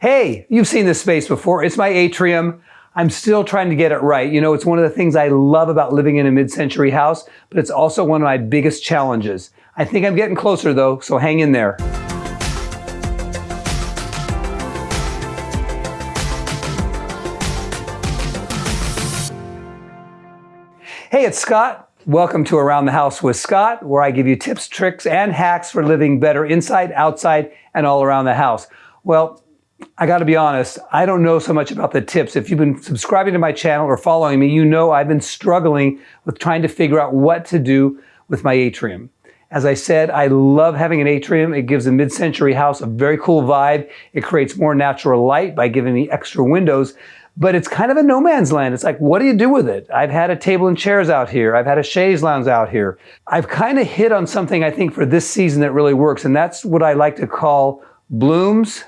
Hey, you've seen this space before. It's my atrium. I'm still trying to get it right. You know, it's one of the things I love about living in a mid-century house, but it's also one of my biggest challenges. I think I'm getting closer though, so hang in there. Hey, it's Scott. Welcome to Around the House with Scott, where I give you tips, tricks, and hacks for living better inside, outside, and all around the house. Well, I got to be honest, I don't know so much about the tips. If you've been subscribing to my channel or following me, you know I've been struggling with trying to figure out what to do with my atrium. As I said, I love having an atrium. It gives a mid-century house a very cool vibe. It creates more natural light by giving me extra windows, but it's kind of a no man's land. It's like, what do you do with it? I've had a table and chairs out here. I've had a chaise lounge out here. I've kind of hit on something I think for this season that really works, and that's what I like to call blooms,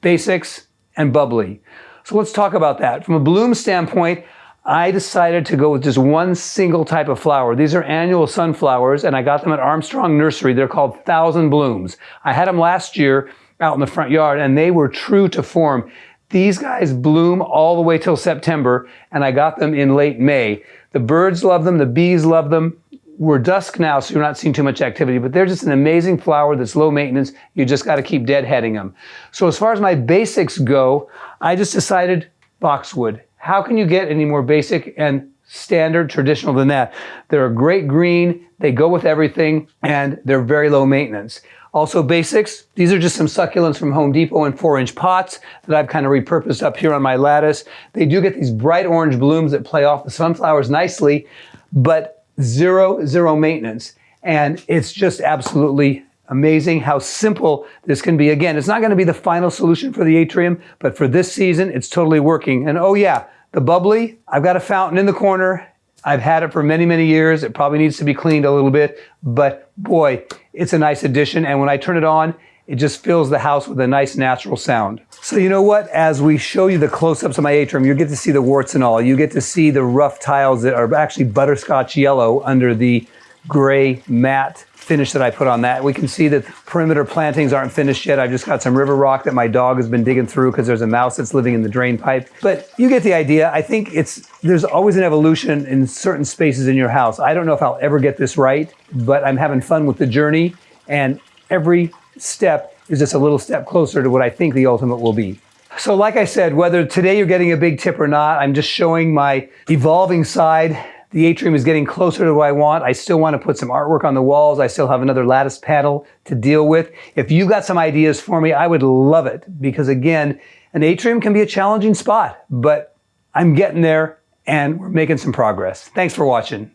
basics, and bubbly. So let's talk about that. From a bloom standpoint, I decided to go with just one single type of flower. These are annual sunflowers, and I got them at Armstrong Nursery. They're called Thousand Blooms. I had them last year out in the front yard, and they were true to form. These guys bloom all the way till September, and I got them in late May. The birds love them, the bees love them, we're dusk now, so you're not seeing too much activity, but they're just an amazing flower that's low maintenance. You just got to keep deadheading them. So as far as my basics go, I just decided boxwood. How can you get any more basic and standard traditional than that? They're a great green, they go with everything, and they're very low maintenance. Also basics, these are just some succulents from Home Depot in four inch pots that I've kind of repurposed up here on my lattice. They do get these bright orange blooms that play off the sunflowers nicely, but zero, zero maintenance. And it's just absolutely amazing how simple this can be. Again, it's not going to be the final solution for the atrium, but for this season, it's totally working. And oh yeah, the bubbly, I've got a fountain in the corner. I've had it for many, many years. It probably needs to be cleaned a little bit, but boy, it's a nice addition. And when I turn it on, it just fills the house with a nice natural sound. So you know what? As we show you the close-ups of my atrium, you get to see the warts and all. You get to see the rough tiles that are actually butterscotch yellow under the gray matte finish that I put on that. We can see that perimeter plantings aren't finished yet. I've just got some river rock that my dog has been digging through because there's a mouse that's living in the drain pipe. But you get the idea. I think it's there's always an evolution in certain spaces in your house. I don't know if I'll ever get this right, but I'm having fun with the journey and every step is just a little step closer to what I think the ultimate will be. So like I said, whether today you're getting a big tip or not, I'm just showing my evolving side. The atrium is getting closer to what I want. I still want to put some artwork on the walls. I still have another lattice panel to deal with. If you've got some ideas for me, I would love it because again, an atrium can be a challenging spot, but I'm getting there and we're making some progress. Thanks for watching.